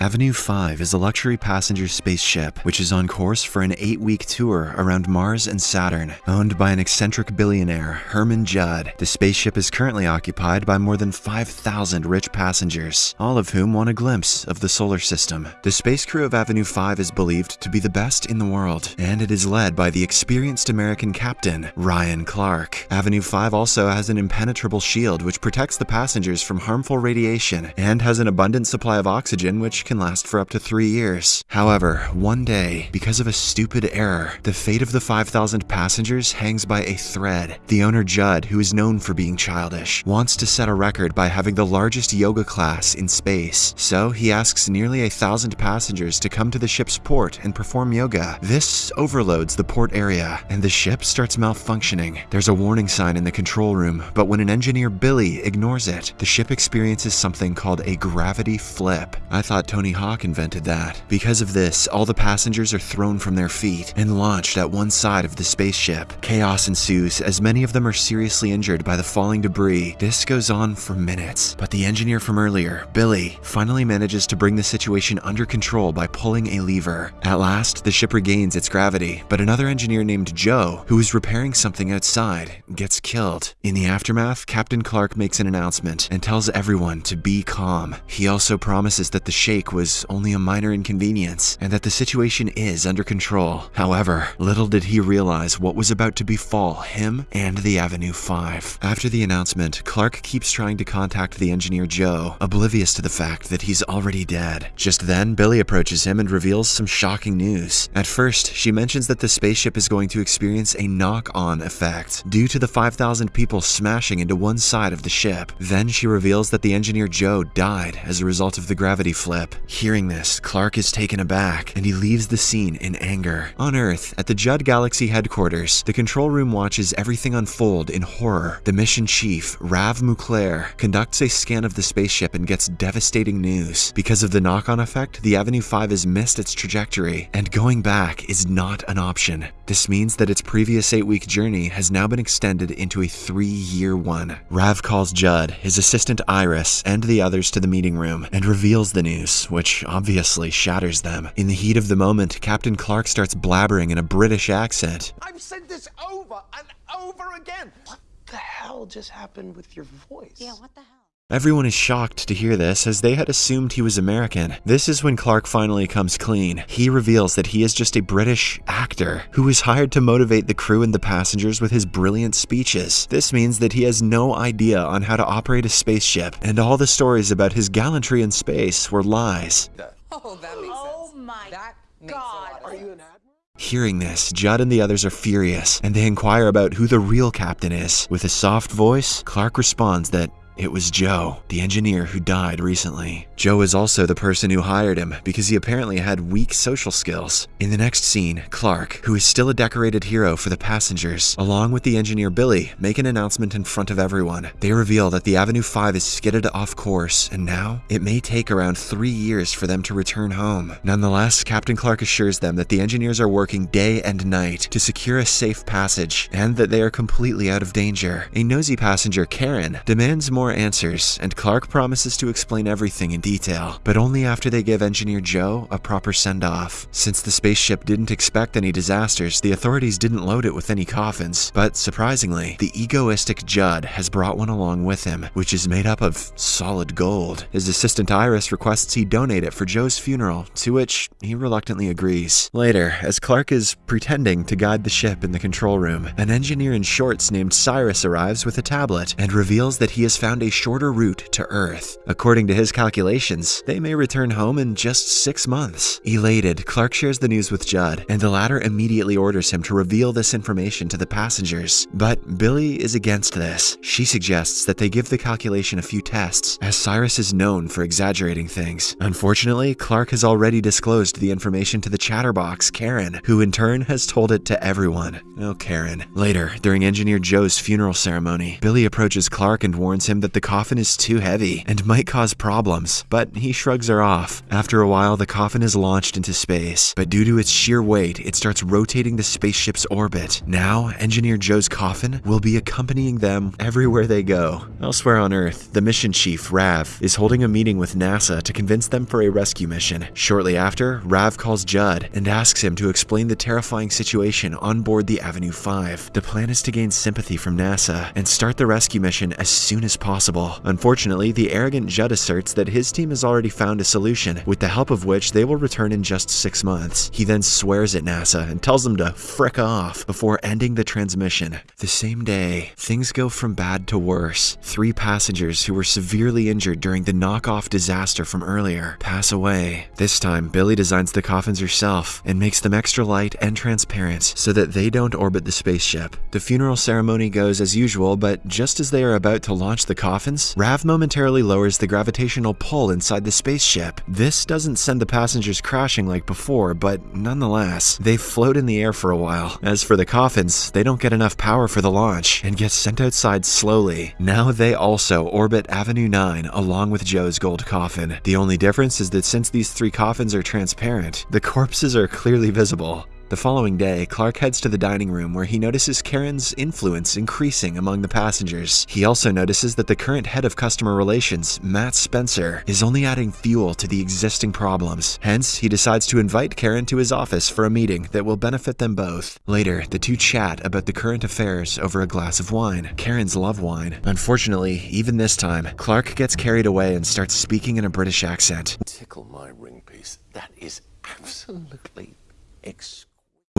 Avenue 5 is a luxury passenger spaceship which is on course for an eight week tour around Mars and Saturn. Owned by an eccentric billionaire, Herman Judd, the spaceship is currently occupied by more than 5,000 rich passengers, all of whom want a glimpse of the solar system. The space crew of Avenue 5 is believed to be the best in the world, and it is led by the experienced American captain, Ryan Clark. Avenue 5 also has an impenetrable shield which protects the passengers from harmful radiation and has an abundant supply of oxygen which can last for up to three years. However, one day, because of a stupid error, the fate of the 5,000 passengers hangs by a thread. The owner Judd, who is known for being childish, wants to set a record by having the largest yoga class in space. So he asks nearly a thousand passengers to come to the ship's port and perform yoga. This overloads the port area, and the ship starts malfunctioning. There's a warning sign in the control room, but when an engineer Billy ignores it, the ship experiences something called a gravity flip. I thought Tony Tony Hawk invented that. Because of this, all the passengers are thrown from their feet and launched at one side of the spaceship. Chaos ensues as many of them are seriously injured by the falling debris. This goes on for minutes, but the engineer from earlier, Billy, finally manages to bring the situation under control by pulling a lever. At last, the ship regains its gravity, but another engineer named Joe, who is repairing something outside, gets killed. In the aftermath, Captain Clark makes an announcement and tells everyone to be calm. He also promises that the shake was only a minor inconvenience and that the situation is under control. However, little did he realize what was about to befall him and the Avenue 5. After the announcement, Clark keeps trying to contact the engineer Joe, oblivious to the fact that he's already dead. Just then, Billy approaches him and reveals some shocking news. At first, she mentions that the spaceship is going to experience a knock-on effect due to the 5,000 people smashing into one side of the ship. Then she reveals that the engineer Joe died as a result of the gravity flip. Hearing this, Clark is taken aback and he leaves the scene in anger. On Earth, at the Judd Galaxy headquarters, the control room watches everything unfold in horror. The mission chief, Rav Mulcair, conducts a scan of the spaceship and gets devastating news. Because of the knock-on effect, the Avenue 5 has missed its trajectory, and going back is not an option. This means that its previous eight-week journey has now been extended into a three-year one. Rav calls Judd, his assistant Iris, and the others to the meeting room and reveals the news, which obviously shatters them. In the heat of the moment, Captain Clark starts blabbering in a British accent. I've said this over and over again. What the hell just happened with your voice? Yeah, what the hell? Everyone is shocked to hear this as they had assumed he was American. This is when Clark finally comes clean. He reveals that he is just a British actor who was hired to motivate the crew and the passengers with his brilliant speeches. This means that he has no idea on how to operate a spaceship, and all the stories about his gallantry in space were lies. Oh, that makes Oh my That God. a lot of Are you an admiral? Hearing this, Judd and the others are furious, and they inquire about who the real captain is. With a soft voice, Clark responds that it was Joe, the engineer who died recently. Joe is also the person who hired him because he apparently had weak social skills. In the next scene, Clark, who is still a decorated hero for the passengers, along with the engineer Billy, make an announcement in front of everyone. They reveal that the Avenue 5 is skidded off course, and now it may take around three years for them to return home. Nonetheless, Captain Clark assures them that the engineers are working day and night to secure a safe passage, and that they are completely out of danger. A nosy passenger, Karen, demands more answers, and Clark promises to explain everything in detail, but only after they give engineer Joe a proper send-off. Since the spaceship didn't expect any disasters, the authorities didn't load it with any coffins, but surprisingly, the egoistic Judd has brought one along with him, which is made up of solid gold. His assistant Iris requests he donate it for Joe's funeral, to which he reluctantly agrees. Later, as Clark is pretending to guide the ship in the control room, an engineer in shorts named Cyrus arrives with a tablet and reveals that he has found a shorter route to Earth. According to his calculations, they may return home in just six months. Elated, Clark shares the news with Judd, and the latter immediately orders him to reveal this information to the passengers. But Billy is against this. She suggests that they give the calculation a few tests, as Cyrus is known for exaggerating things. Unfortunately, Clark has already disclosed the information to the chatterbox, Karen, who in turn has told it to everyone. Oh, Karen. Later, during Engineer Joe's funeral ceremony, Billy approaches Clark and warns him that that the coffin is too heavy and might cause problems, but he shrugs her off. After a while, the coffin is launched into space, but due to its sheer weight, it starts rotating the spaceship's orbit. Now, Engineer Joe's coffin will be accompanying them everywhere they go. Elsewhere on Earth, the mission chief, Rav, is holding a meeting with NASA to convince them for a rescue mission. Shortly after, Rav calls Judd and asks him to explain the terrifying situation on board the Avenue 5. The plan is to gain sympathy from NASA and start the rescue mission as soon as possible. Unfortunately, the arrogant Judd asserts that his team has already found a solution, with the help of which they will return in just six months. He then swears at NASA and tells them to frick off before ending the transmission. The same day, things go from bad to worse. Three passengers who were severely injured during the knockoff disaster from earlier pass away. This time, Billy designs the coffins herself and makes them extra light and transparent so that they don't orbit the spaceship. The funeral ceremony goes as usual, but just as they are about to launch the coffins, Rav momentarily lowers the gravitational pull inside the spaceship. This doesn't send the passengers crashing like before, but nonetheless, they float in the air for a while. As for the coffins, they don't get enough power for the launch and get sent outside slowly. Now they also orbit Avenue 9 along with Joe's gold coffin. The only difference is that since these three coffins are transparent, the corpses are clearly visible. The following day, Clark heads to the dining room where he notices Karen's influence increasing among the passengers. He also notices that the current head of customer relations, Matt Spencer, is only adding fuel to the existing problems. Hence, he decides to invite Karen to his office for a meeting that will benefit them both. Later, the two chat about the current affairs over a glass of wine. Karen's love wine. Unfortunately, even this time, Clark gets carried away and starts speaking in a British accent. Tickle my ring piece. That is absolutely exquisite.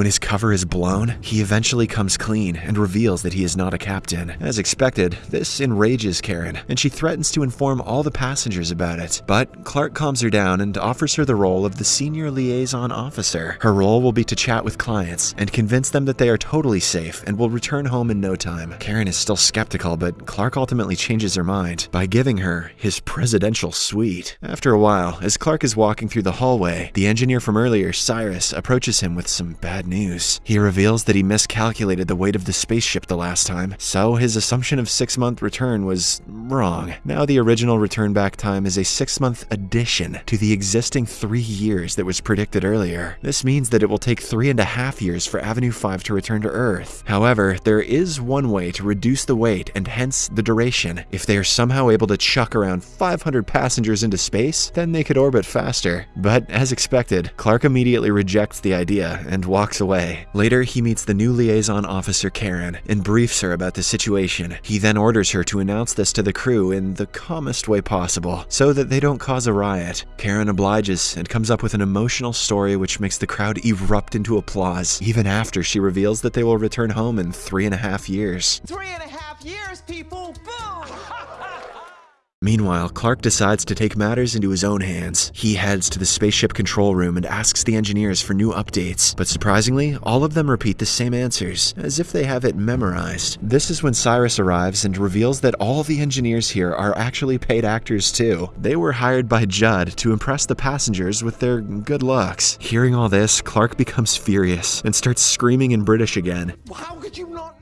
When his cover is blown, he eventually comes clean and reveals that he is not a captain. As expected, this enrages Karen, and she threatens to inform all the passengers about it. But Clark calms her down and offers her the role of the senior liaison officer. Her role will be to chat with clients and convince them that they are totally safe and will return home in no time. Karen is still skeptical, but Clark ultimately changes her mind by giving her his presidential suite. After a while, as Clark is walking through the hallway, the engineer from earlier, Cyrus, approaches him with some bad news. He reveals that he miscalculated the weight of the spaceship the last time, so his assumption of six month return was wrong. Now the original return back time is a six month addition to the existing three years that was predicted earlier. This means that it will take three and a half years for Avenue 5 to return to Earth. However, there is one way to reduce the weight and hence the duration. If they are somehow able to chuck around 500 passengers into space, then they could orbit faster. But as expected, Clark immediately rejects the idea and walks away. Later, he meets the new liaison officer Karen and briefs her about the situation. He then orders her to announce this to the crew in the calmest way possible, so that they don't cause a riot. Karen obliges and comes up with an emotional story which makes the crowd erupt into applause, even after she reveals that they will return home in three and a half years. Three and a half years, people. Boom! Meanwhile, Clark decides to take matters into his own hands. He heads to the spaceship control room and asks the engineers for new updates, but surprisingly, all of them repeat the same answers, as if they have it memorized. This is when Cyrus arrives and reveals that all the engineers here are actually paid actors too. They were hired by Judd to impress the passengers with their good looks. Hearing all this, Clark becomes furious and starts screaming in British again How could you not?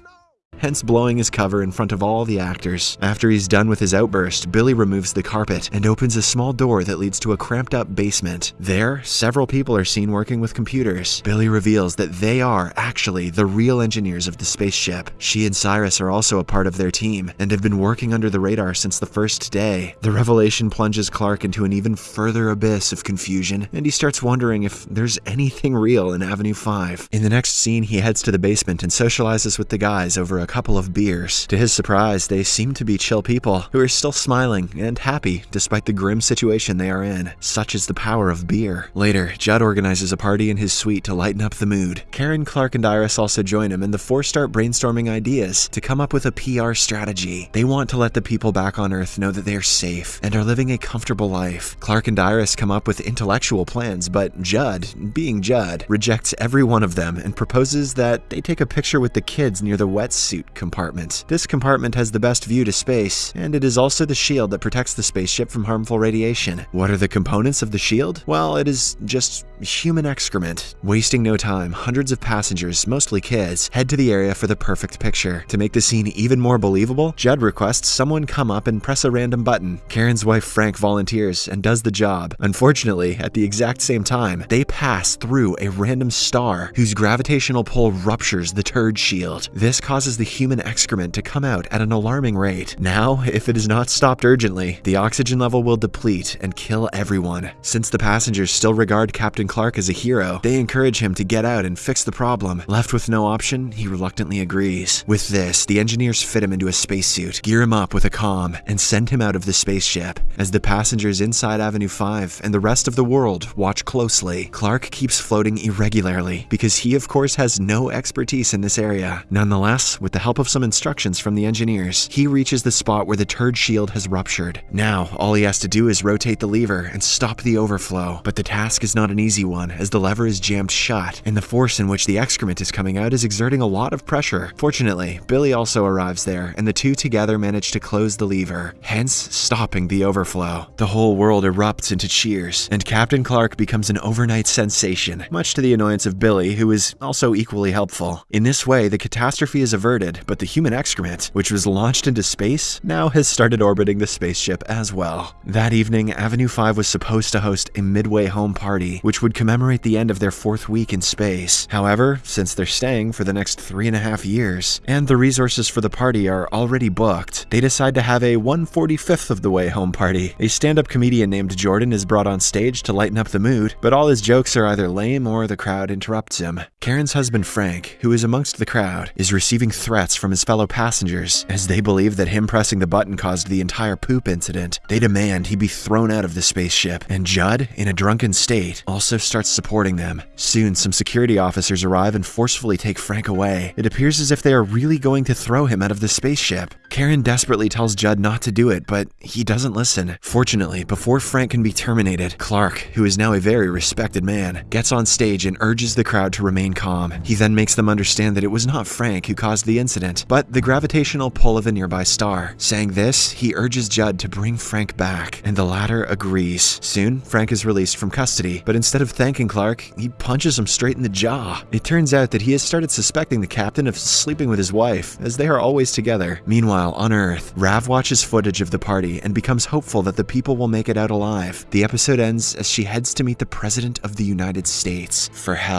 Hence blowing his cover in front of all the actors. After he's done with his outburst, Billy removes the carpet and opens a small door that leads to a cramped up basement. There, several people are seen working with computers. Billy reveals that they are actually the real engineers of the spaceship. She and Cyrus are also a part of their team and have been working under the radar since the first day. The revelation plunges Clark into an even further abyss of confusion, and he starts wondering if there's anything real in Avenue 5. In the next scene, he heads to the basement and socializes with the guys over a couple of beers. To his surprise, they seem to be chill people who are still smiling and happy despite the grim situation they are in. Such is the power of beer. Later, Judd organizes a party in his suite to lighten up the mood. Karen, Clark, and Iris also join him, and the four start brainstorming ideas to come up with a PR strategy. They want to let the people back on Earth know that they are safe and are living a comfortable life. Clark and Iris come up with intellectual plans, but Judd, being Judd, rejects every one of them and proposes that they take a picture with the kids near the wetsuit compartment. This compartment has the best view to space, and it is also the shield that protects the spaceship from harmful radiation. What are the components of the shield? Well, it is just human excrement. Wasting no time, hundreds of passengers, mostly kids, head to the area for the perfect picture. To make the scene even more believable, Judd requests someone come up and press a random button. Karen's wife Frank volunteers and does the job. Unfortunately, at the exact same time, they pass through a random star whose gravitational pull ruptures the turd shield. This causes the human excrement to come out at an alarming rate. Now, if it is not stopped urgently, the oxygen level will deplete and kill everyone. Since the passengers still regard Captain Clark as a hero, they encourage him to get out and fix the problem. Left with no option, he reluctantly agrees. With this, the engineers fit him into a spacesuit, gear him up with a comm, and send him out of the spaceship. As the passengers inside Avenue 5 and the rest of the world watch closely, Clark keeps floating irregularly because he of course has no expertise in this area. Nonetheless, with the help of some instructions from the engineers, he reaches the spot where the turd shield has ruptured. Now, all he has to do is rotate the lever and stop the overflow. But the task is not an easy one as the lever is jammed shut and the force in which the excrement is coming out is exerting a lot of pressure. Fortunately, Billy also arrives there and the two together manage to close the lever, hence stopping the overflow. The whole world erupts into cheers and Captain Clark becomes an overnight sensation, much to the annoyance of Billy, who is also equally helpful. In this way, the catastrophe is averted, but the human excrement, which was launched into space, now has started orbiting the spaceship as well. That evening, Avenue 5 was supposed to host a midway home party, which would commemorate the end of their fourth week in space. However, since they're staying for the next three and a half years, and the resources for the party are already booked, they decide to have a 145th of the way home party. A stand-up comedian named Jordan is brought on stage to lighten up the mood, but all his jokes are either lame or the crowd interrupts him. Karen's husband Frank, who is amongst the crowd, is receiving threats from his fellow passengers as they believe that him pressing the button caused the entire poop incident. They demand he be thrown out of the spaceship, and Judd, in a drunken state, also starts supporting them. Soon, some security officers arrive and forcefully take Frank away. It appears as if they are really going to throw him out of the spaceship. Karen desperately tells Judd not to do it, but he doesn't listen. Fortunately, before Frank can be terminated, Clark, who is now a very respected man, gets on stage and urges the crowd to remain calm. He then makes them understand that it was not Frank who caused the incident, but the gravitational pull of a nearby star. Saying this, he urges Judd to bring Frank back, and the latter agrees. Soon, Frank is released from custody, but instead of thanking Clark, he punches him straight in the jaw. It turns out that he has started suspecting the captain of sleeping with his wife, as they are always together. Meanwhile, on Earth, Rav watches footage of the party and becomes hopeful that the people will make it out alive. The episode ends as she heads to meet the President of the United States for hell.